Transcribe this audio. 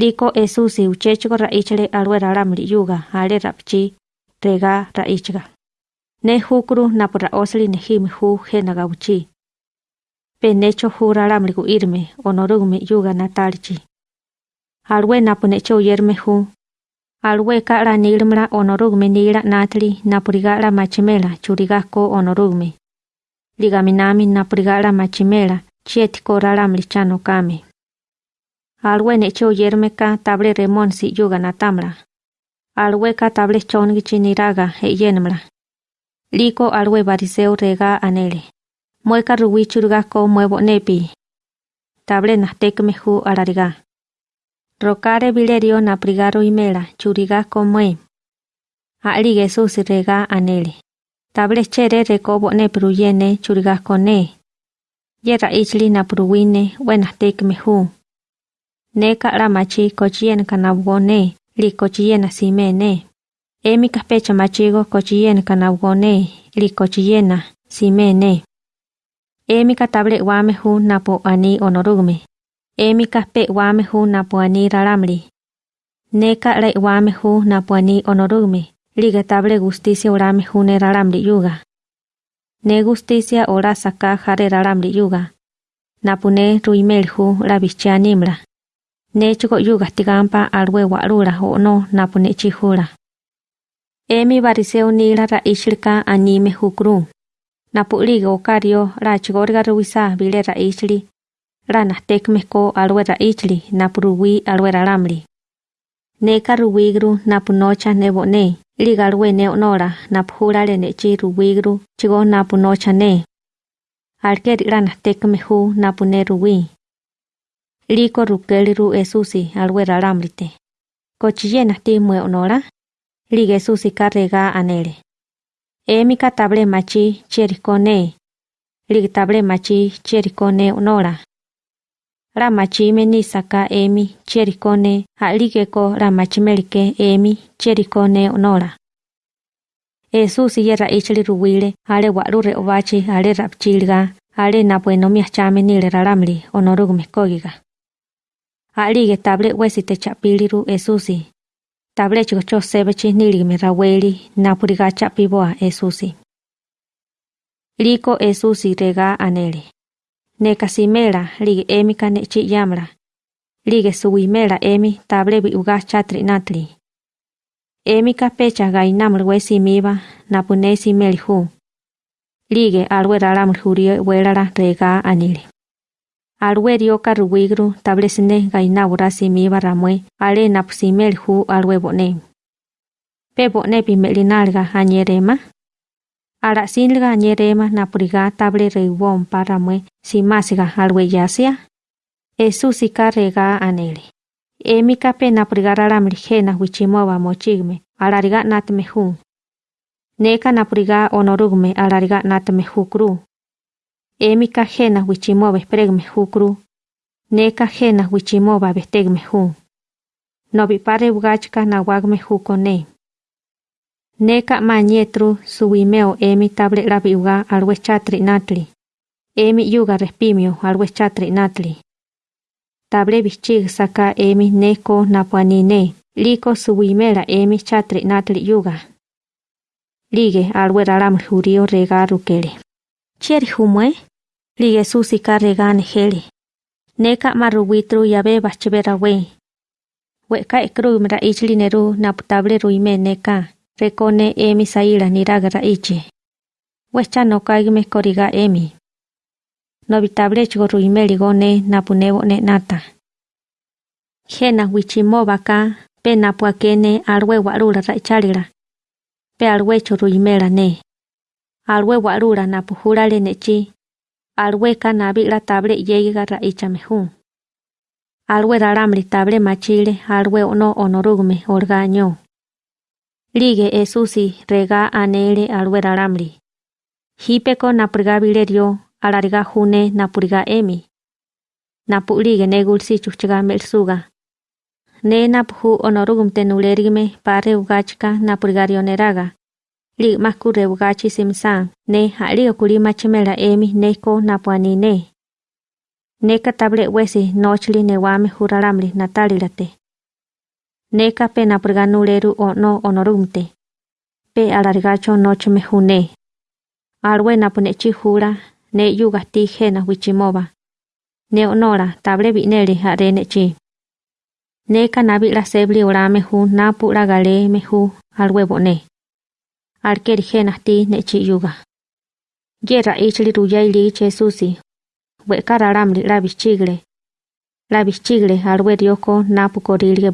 Liko Esusi uchechiko raichale alwe ralamli yuga ale rapchi rega raichga. Ne hukuru napura osli nehimi hu hena gauchi. Pe necho hu ralamli gu irme onorugme yuga natalichi. Alwe napu necho yerme hu. Alwe ka la nilmla onorugme nila natli napurigala machimela churigako onorugme. Ligaminami napurigala machimela chietiko ralamli chano kame. Alwe necho yerme ka table remon si yuga natamla. Alwe ka table chongi chiniraga he yenmla. Liko alwe bariseo rega anele. Mueka ruwi churigako muevo nepi. Table nastekme hu alariga. Rokare bilerio na prigaro imela churiga komue. Ali Jesus rega anele. Table chere rekobo ne pruyene churiga kone. Yera ichli na pruwine wena tekme hu. Neka la machi kochien kanabgone li kochiena simene. Emi kaspecha machigo kochien kanabgone li kochiena simene. Emi katable wame hu napo ani onorugme. Emi kaspe wame hu napuani raramli. Neka le wame hu napuani onorugme. Liga table justicia orame raramli yuga. Ne justicia ora saka jare raramli yuga. Napune ruimel hu la bichianimla. Ne chuko yuga tigampa alwe warura o no napune chihura. Emi bariseo nila ra ishilka anime hukru. Napuliga okario la chigorga ruisa bile ra ishli rana tekmeko alwe ichli napuruwi alwe ralamli. Neka ruwigru napunocha nebone, liga alwe neonora napuhurale nechi ruwigru chigo napunocha ne. Alkeri rana tekmehu napune ruwi. liko rukeli ru esusi alwe raramlite. Kochiyena ti mue onora, lige esusi karrega anele. Emika table machi chierikone, lig table machi chierikone onora. Ramachi meni saka emi chierikone, a ligeko ramachi melike emi chierikone onora. Esusi yera ichli ruwile, ale warure reovachi, ale rapchilga, ale napueno miachame nile raramli, onorugu mekogiga. Ali ge table wesi te chapili ru esusi. Table chigo cho sebe chi nili me ra esusi. Liko esusi rega anele. Ne kasi mela lige emi ka ne chi yamra. Lige suwi mela emi table bi uga chatri natli. Emi ka pecha ga wesi miba na meli hu. Lige alwe ralamru hurie welara rega anele. Alwe rio karuwigru table sine gai nabura simiba ramwe ale napusimeli hu alwe bone. Pe bone pi melinalga anyerema. Ara sinlga anyerema napuriga table reiwon paramwe simasiga alwe yasia. Esusi rega anele. Emi kape napurigara ramligena wichimoba mochigme alariga natme hu. Neka napuriga onorugme alariga natme hukru. Emi ka jena wichimoba pregme hukru. Neka jena wichimoba bestegme hu. Nobi pare ugachka nawagme hukone. Neka mañetru suwimeo emi table rabi uga alwe chatri natli. Emi yuga respimio alwe chatri natli. Table bichig saka emi neko napuanine. Liko suwimera emi chatri natli yuga. Lige alwe raram jurio rega rukele. Chieri humwe? Lige susika rega nejele. Neka maruwitru yabe bachibera we. Weka ekru mra ichli neru naputable ruime neka. Rekone emi saila niraga raiche. Wecha no kaigme koriga emi. Nobitable chigo ruimeli gone napunevo ne nata. Jena wichimoba ka pe napuakene alwe warura raicharira. Pe alwe choruimela ne. Alwe warura napuhurale nechi. Alwe ka nabila table yegiga raichamehu. Alwe raramli table machile alwe ono onorugme orgaño. Lige esusi rega anele alwe raramli. Hipeko napurga bilerio alariga june napuriga emi. Napulige negulsi chuchiga melsuga. Ne napuhu onorugum tenulerigme pare ugachka napurgarioneraga. Lig makure ugachi simsan ne hali okuli machimela emi neko napuanine. Neka table wesi nochli newame huraramli natalilate. Neka pe napurga nuleru o no onorumte. Pe alargacho noche me june. Alwe napunechi jura ne yuga ti jena wichimova. Ne onora table bineli arene chi. Neka nabi la sebli orame ju napu la gale me ju alwe bone. Arker jenasti nechi yoga. Gera HD2i leche susi. Beka raram lida biztigre. La biztigre arber ioko napko dire.